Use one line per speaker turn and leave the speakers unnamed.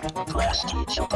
Class teacher.